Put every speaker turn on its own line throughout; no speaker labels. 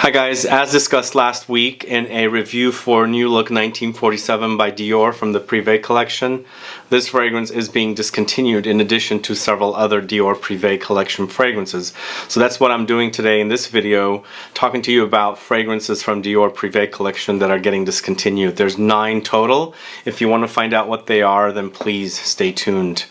Hi guys, as discussed last week in a review for New Look 1947 by Dior from the Privé collection, this fragrance is being discontinued in addition to several other Dior Privé collection fragrances. So that's what I'm doing today in this video, talking to you about fragrances from Dior Privé collection that are getting discontinued. There's nine total. If you want to find out what they are, then please stay tuned.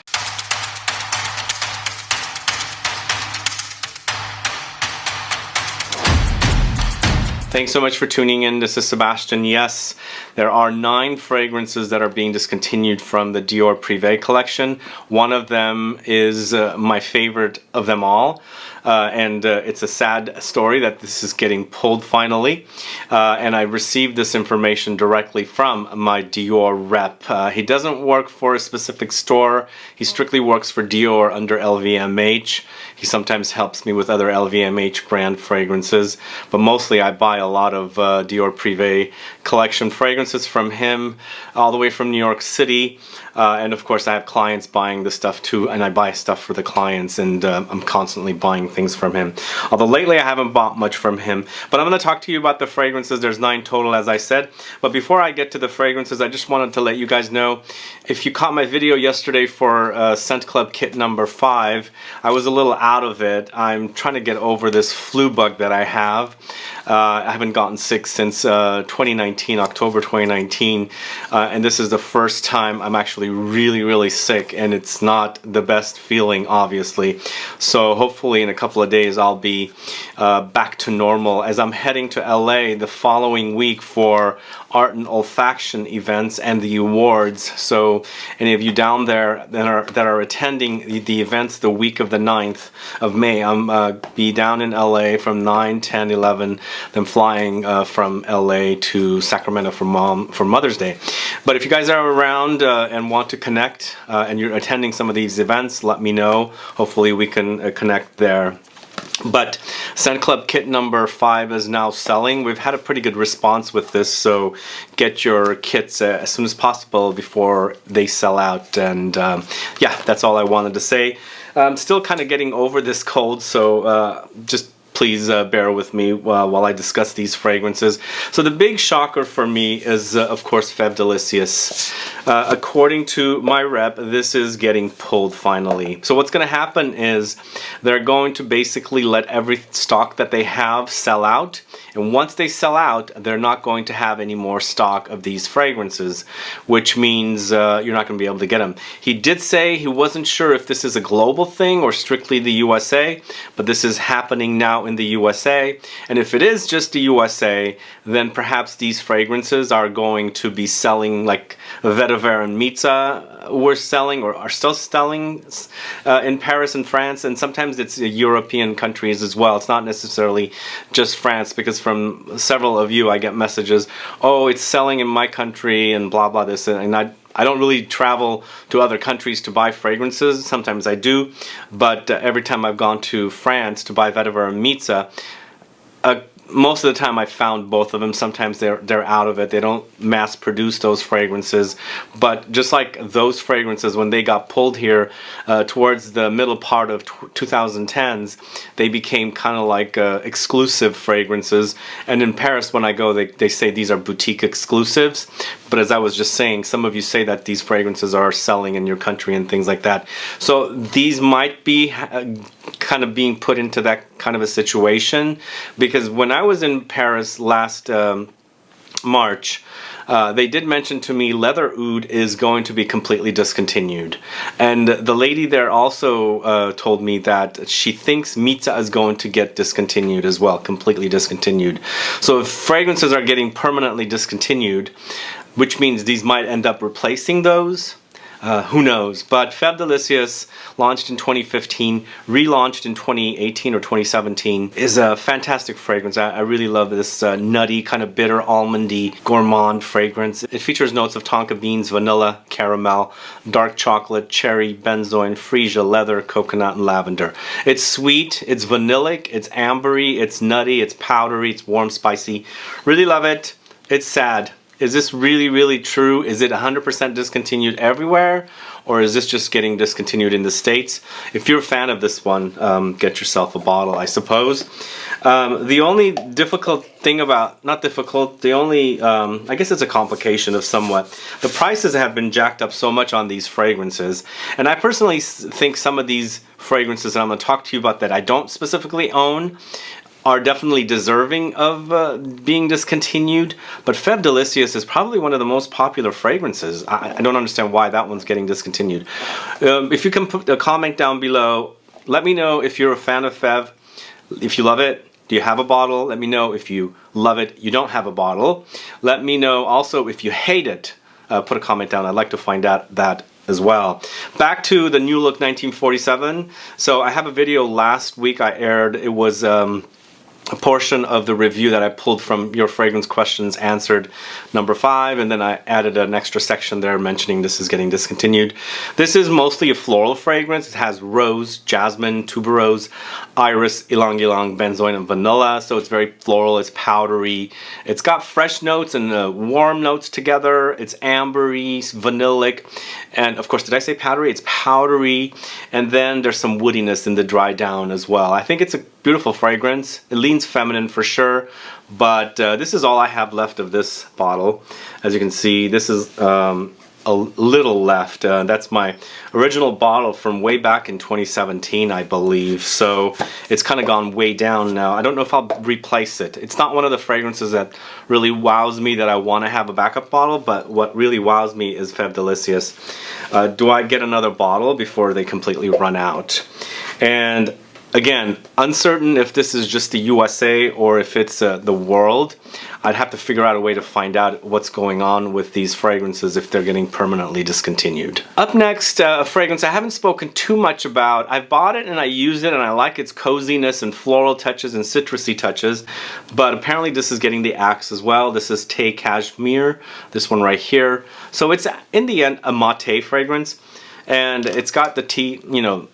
Thanks so much for tuning in. This is Sebastian. Yes, there are nine fragrances that are being discontinued from the Dior Privé collection. One of them is uh, my favorite of them all. Uh, and uh, it's a sad story that this is getting pulled finally. Uh, and I received this information directly from my Dior rep. Uh, he doesn't work for a specific store. He strictly works for Dior under LVMH. He sometimes helps me with other LVMH brand fragrances, but mostly I buy a lot of uh, Dior Privé collection fragrances from him, all the way from New York City. Uh, and of course I have clients buying the stuff too, and I buy stuff for the clients, and uh, I'm constantly buying things from him. Although lately I haven't bought much from him. But I'm going to talk to you about the fragrances. There's nine total, as I said. But before I get to the fragrances, I just wanted to let you guys know, if you caught my video yesterday for uh, Scent Club kit number five, I was a little out of it. I'm trying to get over this flu bug that I have. Uh, I haven't gotten sick since uh, 2019, October 2019, uh, and this is the first time I'm actually really, really sick, and it's not the best feeling, obviously. So hopefully in a couple of days I'll be uh, back to normal as I'm heading to LA the following week for art and olfaction events and the awards. So any of you down there that are that are attending the, the events the week of the 9th of May, I'm uh, be down in LA from 9, 10, 11, then flying uh, from LA to Sacramento for mom for Mother's Day. But if you guys are around uh, and want to connect uh, and you're attending some of these events, let me know. Hopefully we can uh, connect there. But Scent Club kit number five is now selling. We've had a pretty good response with this, so get your kits uh, as soon as possible before they sell out. And um, yeah, that's all I wanted to say. I'm still kind of getting over this cold, so uh, just please uh, bear with me uh, while I discuss these fragrances. So the big shocker for me is, uh, of course, Fève Delicieuses. Uh, according to my rep, this is getting pulled finally. So what's going to happen is they're going to basically let every stock that they have sell out. And once they sell out, they're not going to have any more stock of these fragrances, which means uh, you're not going to be able to get them. He did say he wasn't sure if this is a global thing or strictly the USA, but this is happening now in the USA. And if it is just the USA, then perhaps these fragrances are going to be selling like Vetiver and Mitzah were selling or are still selling uh, in Paris and France. And sometimes it's European countries as well. It's not necessarily just France because from several of you I get messages, oh, it's selling in my country and blah, blah, this. And I, I don't really travel to other countries to buy fragrances. Sometimes I do, but uh, every time I've gone to France to buy Vetiver and Mitzah, a most of the time I found both of them. Sometimes they're they're out of it. They don't mass produce those fragrances. But just like those fragrances, when they got pulled here uh, towards the middle part of 2010s, they became kind of like uh, exclusive fragrances. And in Paris, when I go, they, they say these are boutique exclusives. But as I was just saying, some of you say that these fragrances are selling in your country and things like that. So these might be uh, kind of being put into that kind of a situation because when I was in Paris last um, March, uh, they did mention to me leather oud is going to be completely discontinued. And the lady there also uh, told me that she thinks Mitzah is going to get discontinued as well, completely discontinued. So if fragrances are getting permanently discontinued, which means these might end up replacing those, uh, who knows? But Fève Delicieuses, launched in 2015, relaunched in 2018 or 2017, is a fantastic fragrance. I, I really love this uh, nutty, kind of bitter, almondy, gourmand fragrance. It features notes of tonka beans, vanilla, caramel, dark chocolate, cherry, benzoin, freesia, leather, coconut, and lavender. It's sweet, it's vanillic, it's ambery, it's nutty, it's powdery, it's warm, spicy. Really love it. It's sad Is this really, really true? Is it 100% discontinued everywhere? Or is this just getting discontinued in the States? If you're a fan of this one, um, get yourself a bottle, I suppose. Um, the only difficult thing about, not difficult, the only, um, I guess it's a complication of somewhat. The prices have been jacked up so much on these fragrances. And I personally think some of these fragrances that I'm going to talk to you about that I don't specifically own are definitely deserving of uh, being discontinued, but Fève Delicious is probably one of the most popular fragrances. I, I don't understand why that one's getting discontinued. Um, if you can put a comment down below, let me know if you're a fan of Fève, if you love it, do you have a bottle? Let me know if you love it, you don't have a bottle. Let me know also if you hate it. Uh, put a comment down. I'd like to find out that as well. Back to the New Look 1947. So I have a video last week I aired. It was um, a portion of the review that I pulled from your fragrance questions answered number five and then I added an extra section there mentioning this is getting discontinued. This is mostly a floral fragrance. It has rose, jasmine, tuberose, iris, ylang ylang, benzoin, and vanilla. So it's very floral, it's powdery. It's got fresh notes and uh, warm notes together. It's ambery, vanillic, and of course, did I say powdery? It's powdery, and then there's some woodiness in the dry down as well. I think it's a beautiful fragrance. It leans feminine for sure, but uh, this is all I have left of this bottle. As you can see, this is um, a little left. Uh, that's my original bottle from way back in 2017, I believe. So it's kind of gone way down now. I don't know if I'll replace it. It's not one of the fragrances that really wows me that I want to have a backup bottle, but what really wows me is Fève Delicious. Uh, do I get another bottle before they completely run out? And again, uncertain if this is just the USA or if it's uh, the world. I'd have to figure out a way to find out what's going on with these fragrances if they're getting permanently discontinued. Up next, uh, a fragrance I haven't spoken too much about. I've bought it and I use it and I like its coziness and floral touches and citrusy touches, but apparently this is getting the axe as well. This is Thé Cachemire, this one right here. So it's in the end a mate fragrance and it's got the tea, you know,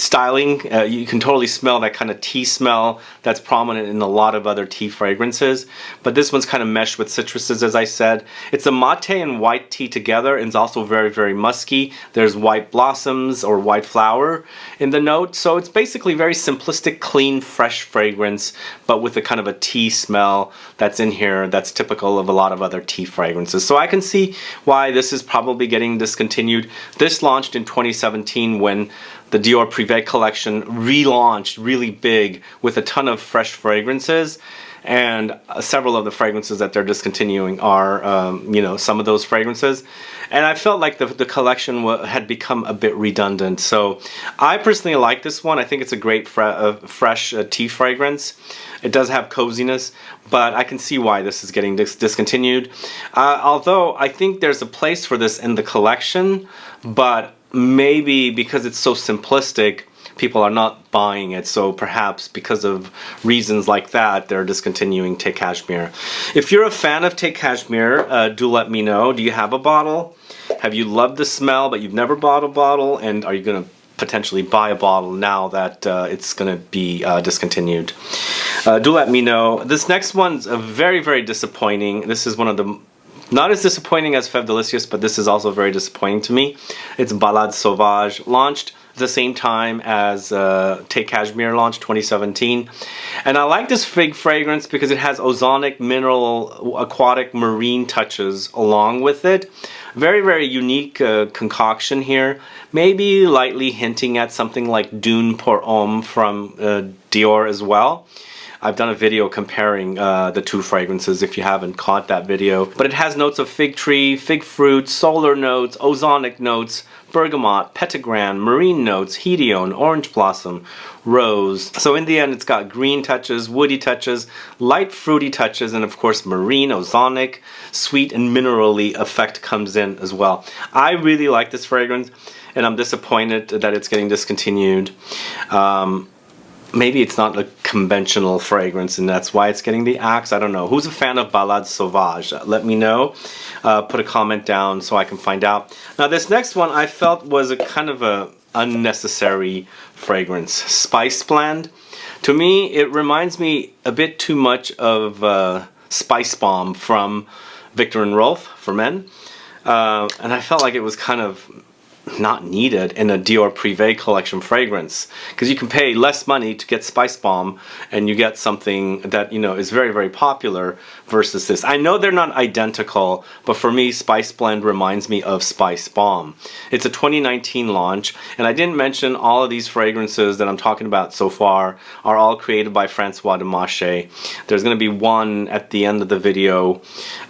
styling. Uh, you can totally smell that kind of tea smell that's prominent in a lot of other tea fragrances. But this one's kind of meshed with citruses, as I said. It's a mate and white tea together and it's also very, very musky. There's white blossoms or white flower in the note. So it's basically very simplistic, clean, fresh fragrance, but with a kind of a tea smell that's in here that's typical of a lot of other tea fragrances. So I can see why this is probably getting discontinued. This launched in 2017 when the Dior Privé collection relaunched really big with a ton of fresh fragrances. And uh, several of the fragrances that they're discontinuing are um, you know some of those fragrances. And I felt like the, the collection had become a bit redundant. So I personally like this one. I think it's a great fre uh, fresh uh, tea fragrance. It does have coziness but I can see why this is getting dis discontinued. Uh, although I think there's a place for this in the collection but maybe because it's so simplistic, people are not buying it. So perhaps because of reasons like that, they're discontinuing Thé Cachemire. If you're a fan of Thé Cachemire, uh, do let me know. Do you have a bottle? Have you loved the smell, but you've never bought a bottle? And are you going to potentially buy a bottle now that uh, it's going to be uh, discontinued? Uh, do let me know. This next one's very, very disappointing. This is one of the not as disappointing as Fève Delicious, but this is also very disappointing to me. It's Balade Sauvage, launched the same time as uh, Thé Cachemire launched 2017. And I like this fig fragrance because it has ozonic, mineral, aquatic, marine touches along with it. Very, very unique uh, concoction here. Maybe lightly hinting at something like Dune pour Homme from uh, Dior as well. I've done a video comparing uh, the two fragrances if you haven't caught that video. But it has notes of fig tree, fig fruit, solar notes, ozonic notes, bergamot, petitgrain, marine notes, hedione, orange blossom, rose. So in the end it's got green touches, woody touches, light fruity touches, and of course marine, ozonic, sweet and minerally effect comes in as well. I really like this fragrance and I'm disappointed that it's getting discontinued. Um, maybe it's not a conventional fragrance and that's why it's getting the axe. I don't know. Who's a fan of Balade Sauvage? Let me know. Uh, put a comment down so I can find out. Now this next one I felt was a kind of a unnecessary fragrance. Spice Blend. To me it reminds me a bit too much of uh, Spice Bomb from Viktor and Rolf for men. Uh, and I felt like it was kind of not needed in a Dior Privé collection fragrance because you can pay less money to get Spice Bomb and you get something that you know is very very popular versus this. I know they're not identical but for me Spice Blend reminds me of Spice Bomb. It's a 2019 launch and I didn't mention all of these fragrances that I'm talking about so far are all created by Francois Demachy. There's going to be one at the end of the video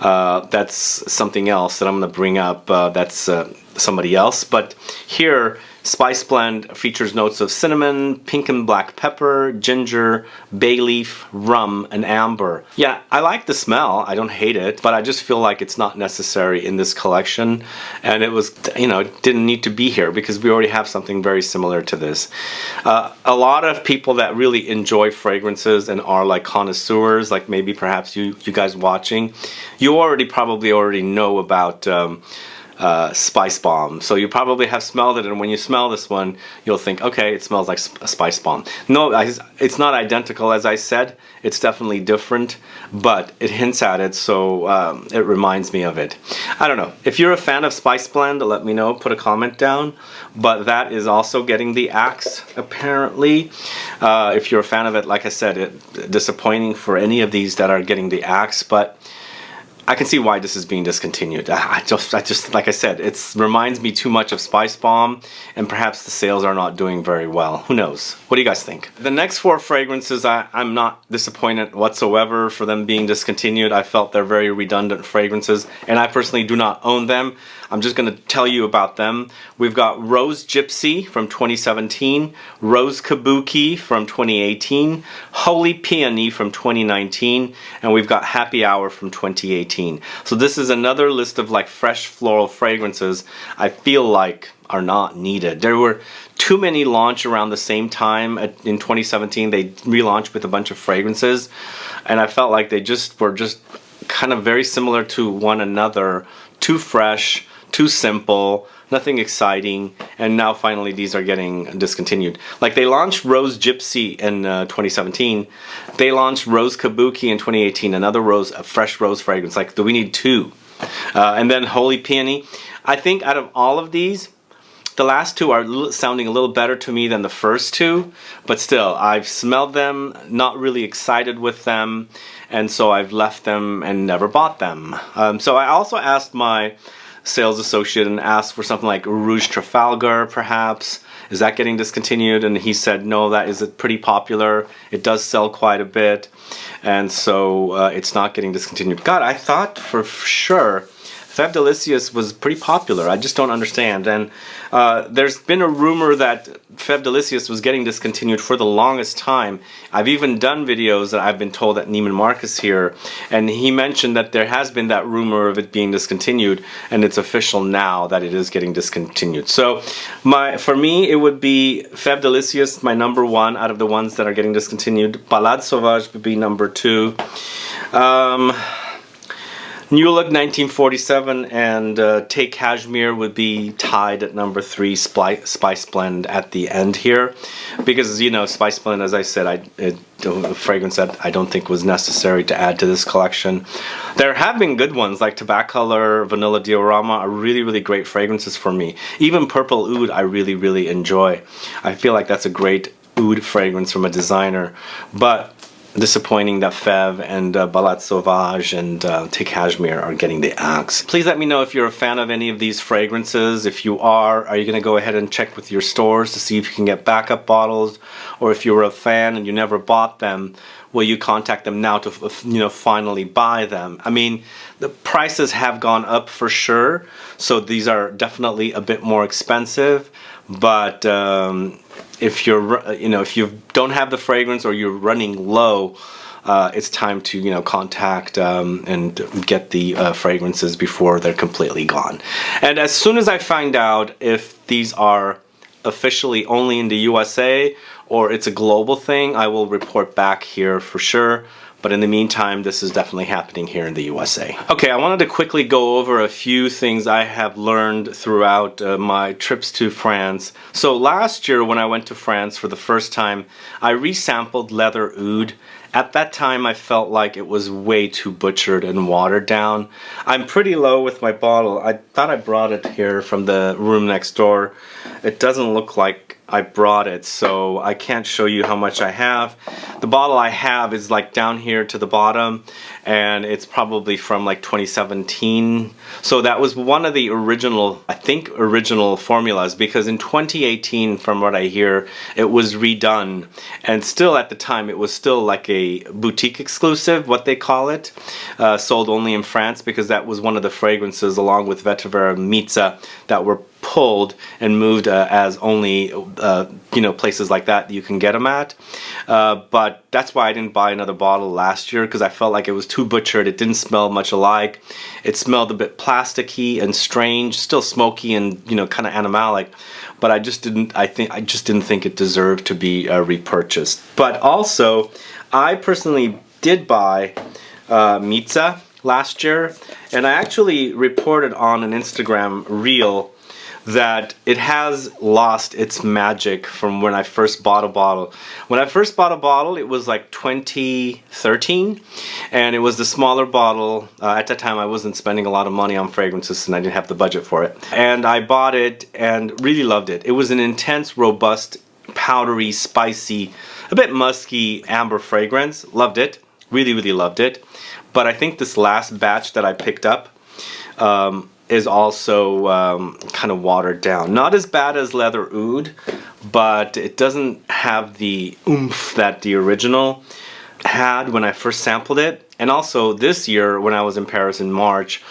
uh, that's something else that I'm going to bring up uh, that's uh, somebody else. But here, Spice Blend features notes of cinnamon, pink and black pepper, ginger, bay leaf, rum, and amber. Yeah, I like the smell. I don't hate it, but I just feel like it's not necessary in this collection. And it was, you know, didn't need to be here because we already have something very similar to this. Uh, a lot of people that really enjoy fragrances and are like connoisseurs, like maybe perhaps you, you guys watching, you already probably already know about um, uh, spice bomb. So you probably have smelled it, and when you smell this one, you'll think, okay, it smells like a spice bomb. No, it's not identical, as I said. It's definitely different, but it hints at it, so um, it reminds me of it. I don't know. If you're a fan of Spice Blend, let me know. Put a comment down. But that is also getting the axe, apparently. Uh, if you're a fan of it, like I said, it disappointing for any of these that are getting the axe, but I can see why this is being discontinued. I just, I just, like I said, it reminds me too much of Spice Bomb, and perhaps the sales are not doing very well. Who knows? What do you guys think? The next four fragrances, I, I'm not disappointed whatsoever for them being discontinued. I felt they're very redundant fragrances, and I personally do not own them. I'm just going to tell you about them. We've got Rose Gipsy from 2017, Rose Kabuki from 2018, Holy Peony from 2019, and we've got Happy Hour from 2018. So this is another list of like fresh floral fragrances I feel like are not needed. There were too many launch around the same time in 2017. They relaunched with a bunch of fragrances and I felt like they just were just kind of very similar to one another, too fresh, too simple, nothing exciting, and now finally these are getting discontinued. Like they launched Rose Gipsy in uh, 2017, they launched Rose Kabuki in 2018, another rose, a fresh rose fragrance. Like, do we need two? Uh, and then Holy Peony. I think out of all of these, the last two are sounding a little better to me than the first two, but still, I've smelled them, not really excited with them, and so I've left them and never bought them. Um, so I also asked my sales associate and asked for something like Rouge Trafalgar, perhaps. Is that getting discontinued? And he said, no, that is pretty popular. It does sell quite a bit. And so uh, it's not getting discontinued. God, I thought for sure Fève Delicieuses was pretty popular. I just don't understand. And uh, there's been a rumor that Fève Delicieuses was getting discontinued for the longest time. I've even done videos that I've been told that Neiman Marcus here, and he mentioned that there has been that rumor of it being discontinued, and it's official now that it is getting discontinued. So, my for me, it would be Fève Delicieuses, my number one out of the ones that are getting discontinued. Balade Sauvage would be number two. Um, New Look 1947 and uh, Thé Cachemire would be tied at number three, Spice, Spice Blend at the end here. Because, you know, Spice Blend, as I said, I, it, a fragrance that I don't think was necessary to add to this collection. There have been good ones like Color, Vanilla Diorama are really, really great fragrances for me. Even Purple Oud I really, really enjoy. I feel like that's a great oud fragrance from a designer. But disappointing that Fève and uh, Balade Sauvage and uh, Thé Cachemire are getting the axe. Please let me know if you're a fan of any of these fragrances. If you are, are you going to go ahead and check with your stores to see if you can get backup bottles? Or if you're a fan and you never bought them, will you contact them now to you know finally buy them? I mean, the prices have gone up for sure, so these are definitely a bit more expensive, but um, if you're you know if you don't have the fragrance or you're running low uh, it's time to you know contact um, and get the uh, fragrances before they're completely gone. And as soon as I find out if these are officially only in the USA or it's a global thing I will report back here for sure but in the meantime, this is definitely happening here in the USA. Okay, I wanted to quickly go over a few things I have learned throughout uh, my trips to France. So last year when I went to France for the first time, I resampled Leather Oud At that time, I felt like it was way too butchered and watered down. I'm pretty low with my bottle. I thought I brought it here from the room next door. It doesn't look like I brought it, so I can't show you how much I have. The bottle I have is like down here to the bottom, and it's probably from like 2017. So that was one of the original, I think, original formulas, because in 2018, from what I hear, it was redone. And still at the time, it was still like a boutique exclusive, what they call it, uh, sold only in France, because that was one of the fragrances, along with Vetiver and Mitzah, that were pulled and moved uh, as only uh, you know places like that you can get them at. Uh, but that's why I didn't buy another bottle last year because I felt like it was too butchered. It didn't smell much alike. It smelled a bit plasticky and strange still smoky and you know kind of animalic but I just didn't I think I just didn't think it deserved to be uh, repurchased. But also I personally did buy uh, Mitzah last year and I actually reported on an Instagram reel that it has lost its magic from when I first bought a bottle. When I first bought a bottle, it was like 2013, and it was the smaller bottle. Uh, at that time, I wasn't spending a lot of money on fragrances, and I didn't have the budget for it. And I bought it and really loved it. It was an intense, robust, powdery, spicy, a bit musky amber fragrance. Loved it. Really, really loved it. But I think this last batch that I picked up, um, is also um, kind of watered down. Not as bad as Leather Oud, but it doesn't have the oomph that the original had when I first sampled it. And also this year when I was in Paris in March,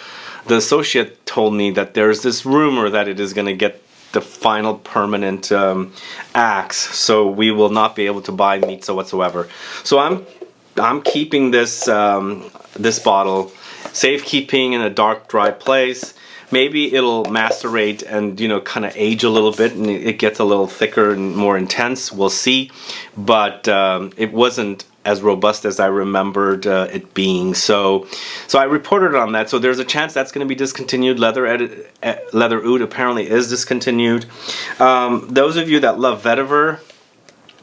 the associate told me that there's this rumor that it is going to get the final permanent um, axe, so we will not be able to buy Mitzah whatsoever. So I'm I'm keeping this um, this bottle safekeeping in a dark, dry place maybe it'll macerate and you know kind of age a little bit and it gets a little thicker and more intense. We'll see. But um, it wasn't as robust as I remembered uh, it being. So so I reported on that. So there's a chance that's going to be discontinued. Leather edit, leather oud apparently is discontinued. Um, those of you that love vetiver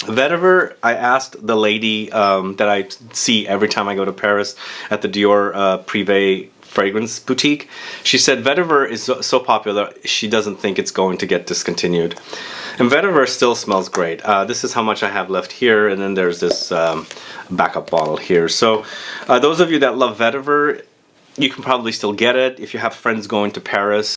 Vetiver, I asked the lady um, that I see every time I go to Paris at the Dior uh, Privé fragrance boutique. She said vetiver is so, popular, she doesn't think it's going to get discontinued. And vetiver still smells great. Uh, this is how much I have left here, and then there's this um, backup bottle here. So uh, those of you that love vetiver, you can probably still get it. If you have friends going to Paris,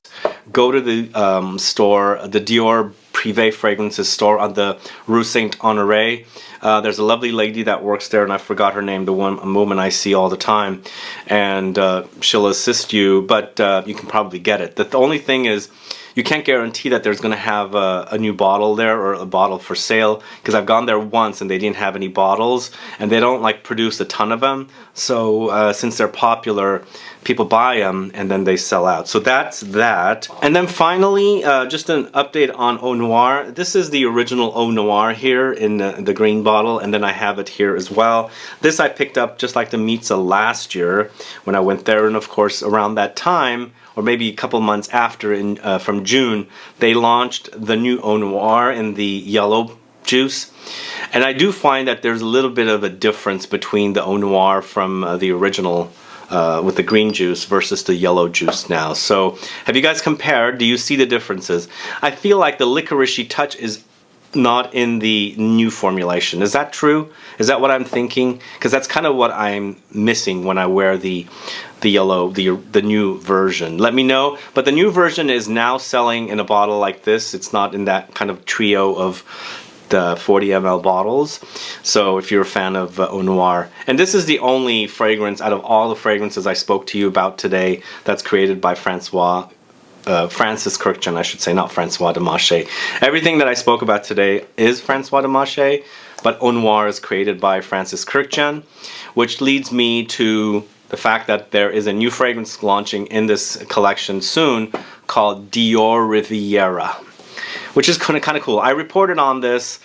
go to the um, store, the Dior Privé Fragrances store on the Rue Saint Honoré. Uh, there's a lovely lady that works there, and I forgot her name, the one a woman I see all the time, and uh, she'll assist you, but uh, you can probably get it. The, the only thing is, you can't guarantee that there's going to have a, a, new bottle there or a bottle for sale because I've gone there once and they didn't have any bottles and they don't like produce a ton of them so uh, since they're popular people buy them and then they sell out. So that's that. And then finally uh, just an update on Eau Noire. this is the original Eau Noire here in the, the, green bottle and then I have it here as well. This I picked up just like the Mitzah last year when I went there and of course around that time or maybe a couple months after in uh, from June, they launched the new Eau Noire in the yellow juice. And I do find that there's a little bit of a difference between the Eau Noire from uh, the original uh, with the green juice versus the yellow juice now. So have you guys compared? Do you see the differences? I feel like the licoricey touch is not in the new formulation. Is that true? Is that what I'm thinking? Because that's kind of what I'm missing when I wear the the yellow, the the new version. Let me know. But the new version is now selling in a bottle like this. It's not in that kind of trio of the 40 ml bottles. So if you're a fan of uh, Eau Noire. And this is the only fragrance out of all the fragrances I spoke to you about today that's created by Francois uh, Francis Kurkdjian, I should say, not Francois de Demachy. Everything that I spoke about today is Francois de Demachy, but Eau Noire is created by Francis Kurkdjian, which leads me to the fact that there is a new fragrance launching in this collection soon called Dior Riviera, which is kind of kind of cool. I reported on this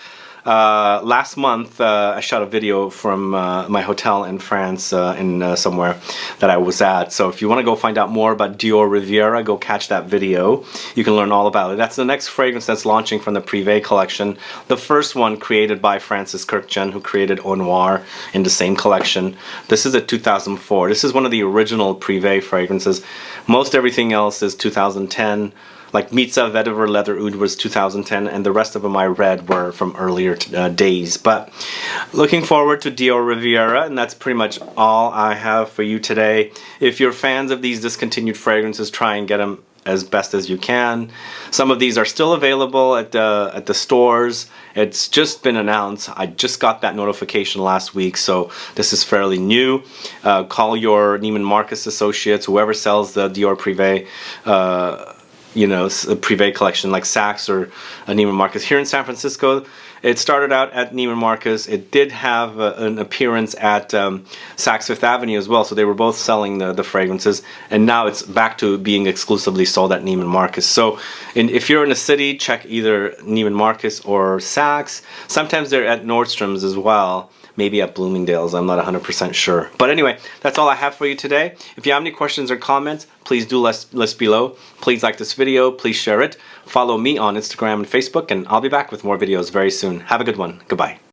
uh, last month uh, I shot a video from uh, my hotel in France uh, in uh, somewhere that I was at. So if you want to go find out more about Dior Riviera, go catch that video. You can learn all about it. That's the next fragrance that's launching from the Privé collection. The first one created by Francis Kurkdjian, who created Eau Noire in the same collection. This is a 2004. This is one of the original Privé fragrances. Most everything else is 2010 like Mitzah Vetiver Leather Oud was 2010 and the rest of them I read were from earlier uh, days but looking forward to Dior Riviera and that's pretty much all I have for you today if you're fans of these discontinued fragrances try and get them as best as you can. Some of these are still available at the at the stores. It's just been announced. I just got that notification last week, so this is fairly new. Uh, call your Neiman Marcus associates, whoever sells the Dior Privé. Uh, you know, Privé collection like Saks or a Neiman Marcus. Here in San Francisco, it started out at Neiman Marcus. It did have an appearance at um, Saks Fifth Avenue as well, so they were both selling the, the fragrances. And now it's back to being exclusively sold at Neiman Marcus. So in, if you're in a city, check either Neiman Marcus or Saks. Sometimes they're at Nordstrom's as well maybe at Bloomingdale's. I'm not 100% sure. But anyway, that's all I have for you today. If you have any questions or comments, please do list, list below. Please like this video. Please share it. Follow me on Instagram and Facebook, and I'll be back with more videos very soon. Have a good one. Goodbye.